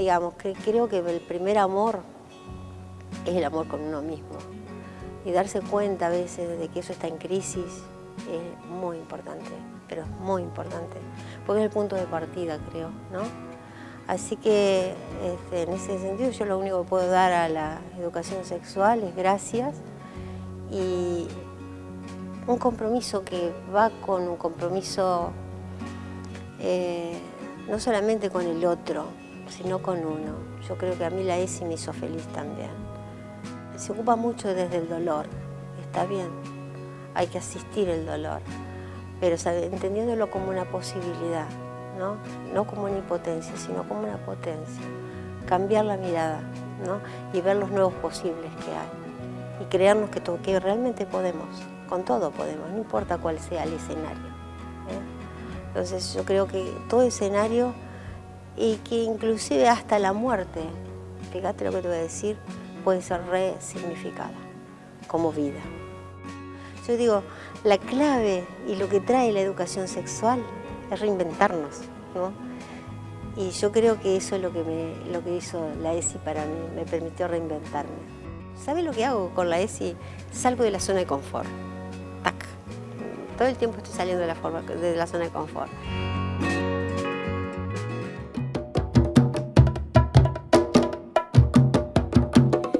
digamos, que creo que el primer amor es el amor con uno mismo. Y darse cuenta a veces de que eso está en crisis es muy importante, pero es muy importante, porque es el punto de partida, creo, ¿no? Así que este, en ese sentido yo lo único que puedo dar a la educación sexual es gracias y un compromiso que va con un compromiso eh, no solamente con el otro, sino con uno. Yo creo que a mí la ESI me hizo feliz también. Se ocupa mucho desde el dolor, está bien, hay que asistir el dolor, pero entendiéndolo como una posibilidad, ¿no? no como una impotencia, sino como una potencia. Cambiar la mirada ¿no? y ver los nuevos posibles que hay y creernos que, que realmente podemos, con todo podemos, no importa cuál sea el escenario. ¿eh? Entonces yo creo que todo escenario y que inclusive hasta la muerte, fíjate lo que te voy a decir, puede ser resignificada como vida. Yo digo, la clave y lo que trae la educación sexual es reinventarnos, ¿no? Y yo creo que eso es lo que, me, lo que hizo la ESI para mí, me permitió reinventarme. ¿Sabes lo que hago con la ESI? Salgo de la zona de confort. Tac. Todo el tiempo estoy saliendo de la, forma, de la zona de confort.